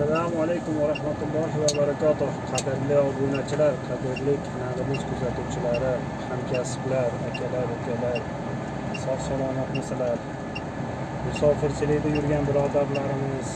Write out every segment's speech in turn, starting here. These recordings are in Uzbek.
assalomu alaykum va rahmatullohi va barakatuh. Qadrli obunachilar qadrli kanalimiz kuzatuvchilari hamkasblar akalar ukalar sog' salomatmisizlar musofirchilikda yurgan birodarlarimiz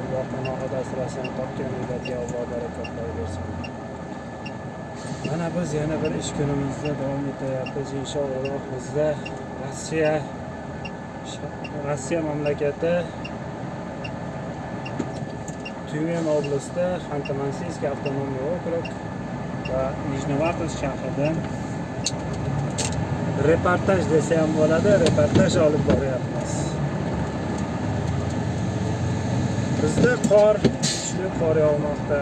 alloh panohida asrasin topgan uylarga alloh barakotlar bersin. Mana biz yana bir ish kunimizda davom etyapmiz inshaalloh. Bizda rossiya rossiya mamlakati Tyumen oblasti Xanты-Mansiyskiy okrug va Nijnovartovsk shahridan reportaj desa ham bo'ladi, reportaj olib boryapmiz. Bizda qor, kuchli qor yog'moqda.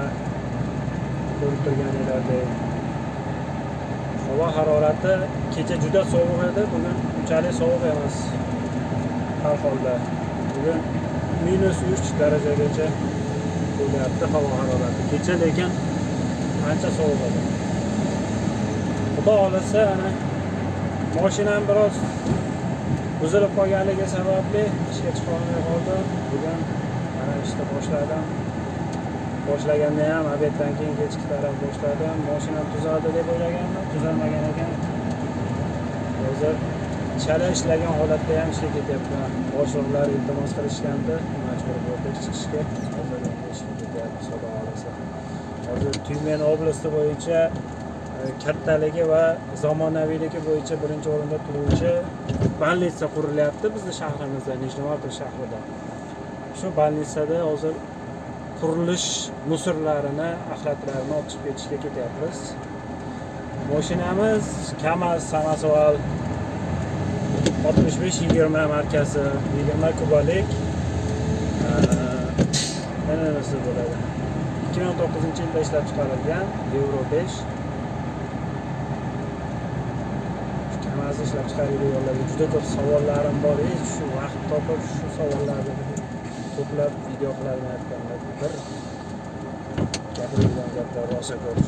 Ko'rib turganinglardek. Havo harorati kecha juda sovuq edi, bugun unchalik sovuq emas. Har holda bugun minus 3 darajagacha bo'lyapti havo harorati. Kecha lekin ancha sovuq edi. Xudo xohlasa ana mashinam biroz buzilib qolganligi sababli ishga chiqolmay qoldim. Bugun mana ishni boshladim. Boshlaganda ham obeddan keyin kechki taraf boshladim. Mashinam tuzaldi deb o'ylagandim tuzalmagan ekan. Hozir chala ishlagan holatda ham ishga ketyapman. Boshliqlar iltimos qilishgandi. Majbur bo'ldik chiqishga hozir endi ishga ketyapmiz xudo xohlasa hozir tyumen oblasti bo'yicha e, kattaligi va zamonaviyligi bo'yicha birinchi o'rinda turuvchi больница qurilyapti bizni shahrimizda nijnovartov shahrida. Shu больницада hozir qurilish musorlarini axlatlarini olib chiqib ketishga ketyapmiz. Mashinamiz kamaz samosval oltmish besh yigirma markasi 20 kubalik e, mana bo'ladi. 2019 yilda ishlab chiqarilgan Euro 5 kamazni ishlab chiqargan yo'llarga juda ko'p savollarim bor hech shu vaqt topib shu savollarni ko'plab video qilamayotganlar bir gapirilgan gaplar rosa ko'p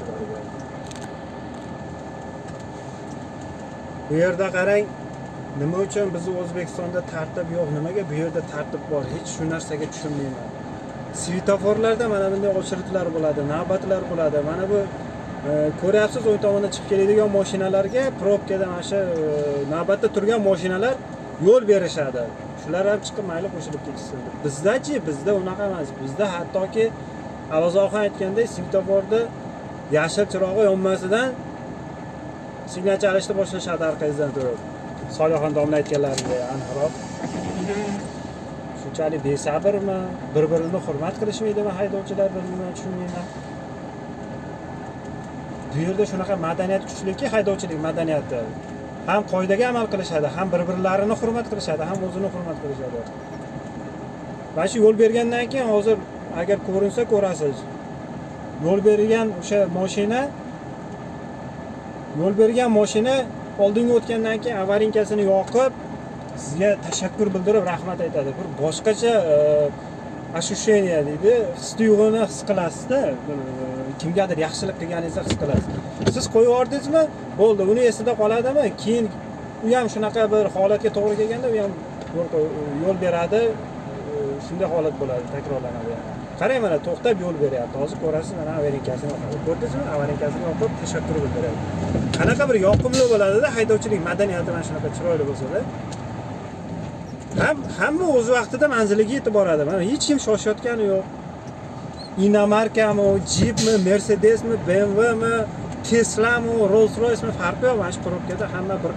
bu yerda qarang nima uchun bizni o'zbekistonda tartib yo'q nimaga bu yerda tartib bor hech shu narsaga tushunmayman. Svetoforlarda mana bunday очередьlar bo'ladi navbatlar bo'ladi. Mana bu e, ko'ryapsiz o'ng tomondan chiqib keladigan mashinalarga probkada mana shu e, navbatda turgan mashinalar yo'l berishadi. Shular ham chiqib mayli qo'shilib ketishsin. Bizdachi bizda unaqa emas. Bizda hattoki avvalzoqi aytgandek svetoforda yashil chirog'i yonmasidan signal chalishni boshlashadi orqangizdan turib. Solihaxon domla aytganlaridek aniqroq shunchalik besabrmi bir birini hurmat qilishmaydimi haydovchilar bir birini tushunmayman. Bu yerda shunaqa madaniyat kuchliki haydovchilik madaniyati ham qoidaga amal qilishadi ham bir birlarini hurmat qilishadi ham o'zini hurmat qilishadi. Mana shu yo'l bergandan keyin hozir agar ko'rinsa ko'rasiz yo'l bergan o'sha moshina yo'l bergan moshina oldinga o'tgandan keyin avarinkasini yoqib sizga tashakkur bildirib rahmat aytadi. Bir boshqacha e, ощущение deydi. His tuyg'uni his qilasizda. E, kimgadir yaxshilik qilganingizni his qilasiz. Siz qo'yib yubordingizmi bo'ldi uni esida qoladimi? Keyin u ham shunaqa bir holatga to'g'ri kelganda u ham yo'l beradi. E, shunday holat bo'ladi takrorlanadi qarang mana to'xtab yo'l beryapti. Hozir ko'rasiz mana avarinkasini yoqadi ko'rdingizmi avarinkasini yoqib tashakkur bildiryapti qanaqa bir yoqimli bo'ladida haydovchilik madaniyati mana shunaqa chiroyli bo'lsada. Hamma o'z vaqtida manziliga yetib boradi mana hech kim shoshayotgani yo'q. Inomarkami jipmi mercedesmi bmwmi teslami rolls roysmi farqi yo'q. Mana shu probkada hamma bir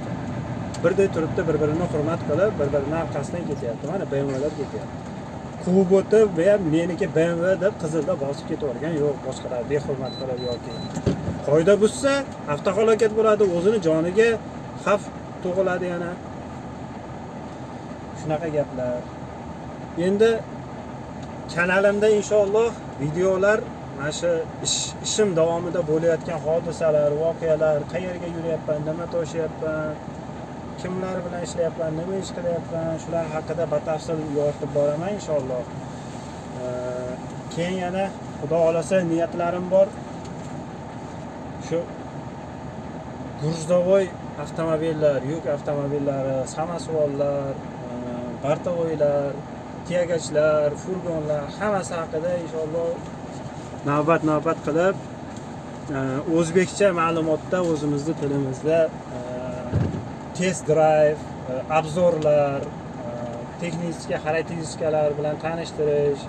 birday turibdi bir birini hurmat qilib bir birini orqasidan ketyapti. Mana bmwlar ketyapti. Quvib o'tib ham meniki bmw deb qizilda bosib ketavergan yo'q. Boshqalar behurmat qilib yoki qoida buzsa avtohalokat bo'ladi. O'zini joniga xavf tug'iladi yana. Shunaqa gaplar. Endi kanalimda inshaalloh videolar mana shu ish ishim davomida bo'layotgan hodisalar voqealar qayerga yuryapman nima toshyapman kimlar bilan ishlayapman nima ish qilyapman shular haqida batafsil yoritib boraman inshaalloh. Keyin yana xudo xohlasa niyatlarim bor. Shu gruzdavoy avtomobillar yuk avtomobillari samosvollar bartovoylar tiyagachlar furgonlar hammasi haqida inshaalloh navbat navbat qilib e, o'zbekcha ma'lumotda o'zimizni tilimizda e, test drive e, obzorlar texnika xarakteristikalar bilan tanishtirish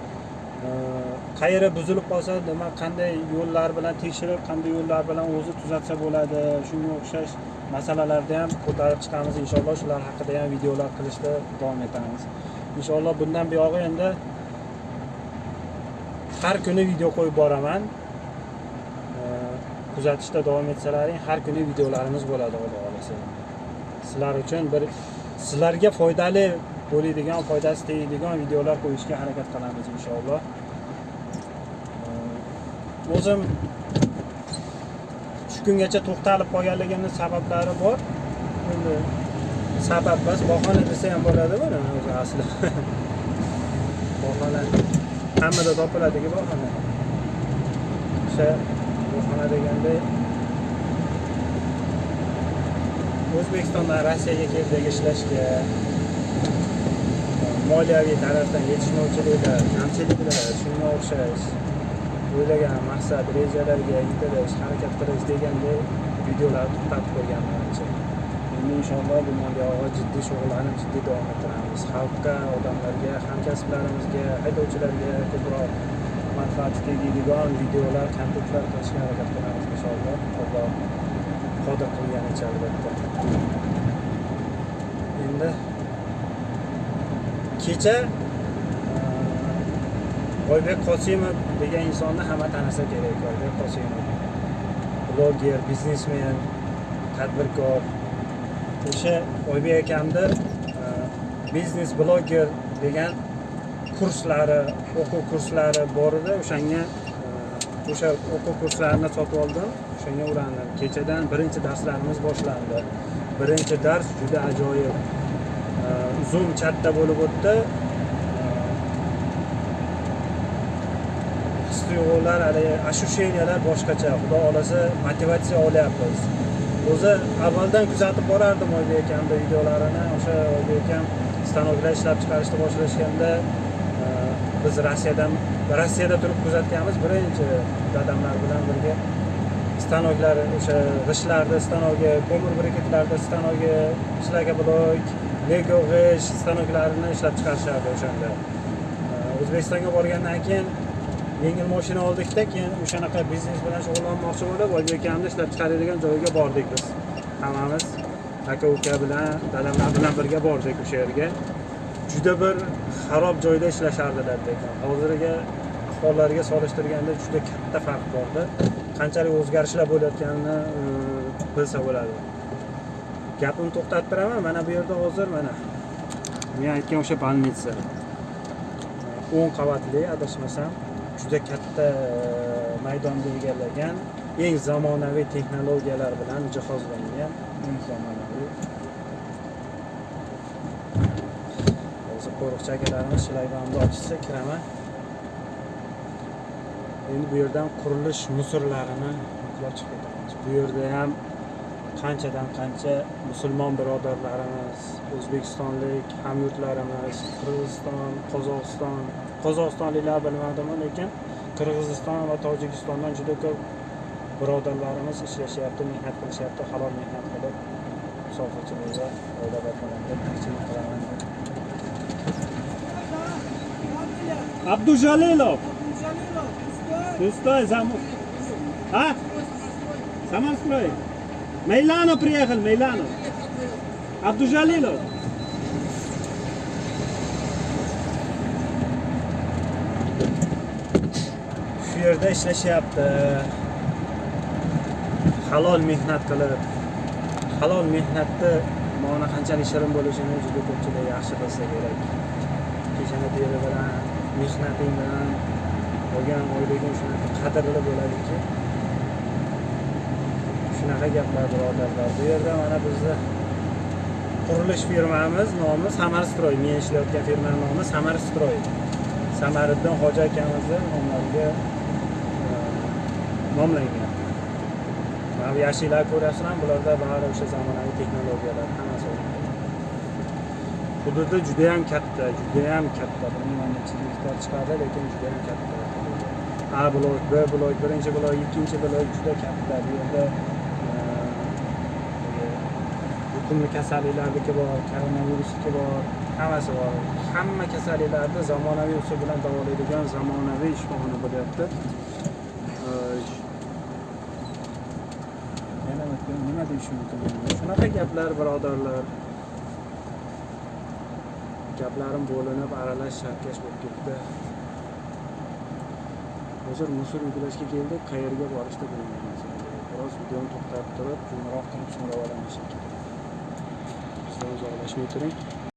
qayeri buzilib qolsa nima qanday yo'llar bilan tekshirib qanday yo'llar bilan o'zi tuzatsa bo'ladi shunga o'xshash masalalarni ham ko'tarib chiqamiz inshaalloh. Shular haqida ham videolar qilishda davom etamiz. Inshaalloh bundan buyog'i endi har kuni video qo'yib boraman. Kuzatishda davom etsalaring har kuni videolarimiz bo'ladi xudo xohlasa sizlar uchun bir sizlarga foydali bo'ladigan foydasi tegadigan videolar qo'yishga harakat qilamiz inshaalloh. O'zim shu kungacha to'xtalib qolganligimni sabablari bor. Endi sabab emas bahona desa ham bo'ladi buni o'zi asli. Bahona hammada topiladiku bahona o'sha bahona deganda o'zbekistondan rossiyaga keldik ishlashga moliyaviy tarafdan yetishmovchiliklar kamchiliklar shunga o'xshash. O'ylagan maqsad rejalarga intilish harakat qilish deganday videolarni to'xtatib qo'yganman ancha. Endi inshaalloh bundan buyog'i jiddiy shug'ullanib jiddiy davom ettiramiz. Xalqqa odamlarga hamkasblarimizga haydovchilarga ko'proq manfaati tegadigan videolar kontentlar qilishga harakat qilamiz inshaalloh alloh qodir qilganicha albatta. Endi kecha oybek qosimov degan insonni hamma tanisa kerak oybek qosimov. Bloger biznesmen tadbirkor. O'sha oybek akamni e, biznes bloger degan kurslari o'quv kurslari bor edi. O'shanga e, o'sha o'quv kurslarini sotib oldim. O'shanga ulandim kechadan birinchi darslarimiz boshlandi. Birinchi dars juda ajoyib. E, Zoom chatda bo'lib o'tdi. Tuyg'ular haligi ощущениyalar boshqacha. Xudo xohlasa motivatsiya olyapmiz. O'zi avvaldan kuzatib borardim oybek akamni videolarini. O'sha oybek akam stanoklar ishlab chiqarishni boshlashganda e, biz rossiyadan rossiyada turib kuzatganmiz. Birinchi dadamlar bilan birga stanoklar o'sha g'ishtlarni stanogi ko'mir briketlarni stanogi shlagoblok lego g'isht stanoklarini ishlab chiqarishardi o'shanda. E, O'zbekistonga borgandan keyin yengil moshina oldikda keyin o'shanaqa biznes bilan shug'ullanmoqchi bo'lib oybek akamni ishlab chiqaradigan joyiga bordik biz. Hammamiz aka uka bilan dadamlar bilan birga bordik o'sha yerga. Juda bir xarob joyda ishlashardilar lekin. Hozirgi ahvollariga solishtirganda juda katta farq borda qanchalik o'zgarishlar bo'layotganini e, bilsa bo'ladi. Gapimni to'xtatib turaman mana bu yerda hozir mana men aytgan o'sha больница o'n qavatli adashmasam. Juda katta e, maydonni egallagan eng zamonaviy texnologiyalar bilan jihozlangan eng zamonaviy. Hozir qo'riqchi akalarimiz shлагбаumni ochishsa kiraman. Endi bu yerdan qurilish musorlarini yuklab chiqib ketamiz. Bu yerda ham qanchadan qancha musulmon birodarlarimiz o'zbekistonlik hamyurtlarimiz qirg'iziston qozog'iston qozog'istonliklar bilmadimu lekin qirg'iziston va tojikistondan juda ko'p birodarlarimiz ishlashyapti mehnat qilishyapti halol mehnat qilib sohachilikda oila boqalarga tirikchilik qilaman abdujalilov Пустой замок. А? Самострой. Мейланов приехал, Мейланов. Абдужалилов. Yerda ishlashyapti halol mehnat qilib halol mehnatni mana qanchalik shirin bo'lishini juda ko'pchilik yaxshi bilsa kerak. Peshona teri bilan mehnating bilan olgan oyliging shunaqa qadrli bo'ladiki. Shunaqa gaplar birodarlar bu yerda mana bizni qurilish firmamiz nomi samarstroy men ishlayotgan firmani nomi samarstroy samariddin hoji akamizni nomlariga nomlangan yashillar bu yashiklarni bularda bari o'sha zamonaviy texnologiyalar hammasi hududi judayam katta judayam katta bilmayman necha gektar chiqadi lekin judayam katta a blok b blok birinchi blok ikkinchi blok juda katta bu yerda yuqumli kasalliklarniki bor koronavirusniki bor hammasi bor hamma kasalliklarni zamonaviy usul bilan davolaydigan zamonaviy shifoxona bo'lyapti E, yana nima- nima deyish mumkin shunaqa gaplar birodarlar. Gaplarim bo'linib aralash sharkash bo'lib ketdi. Hozir musul yuklashga keldik qayerga borishni bilmaymiz biroz videoni to'xtatib turib qo'ng'iroq qilib so'rab olamiz shekilli. Bizdan uzoqlashmay turing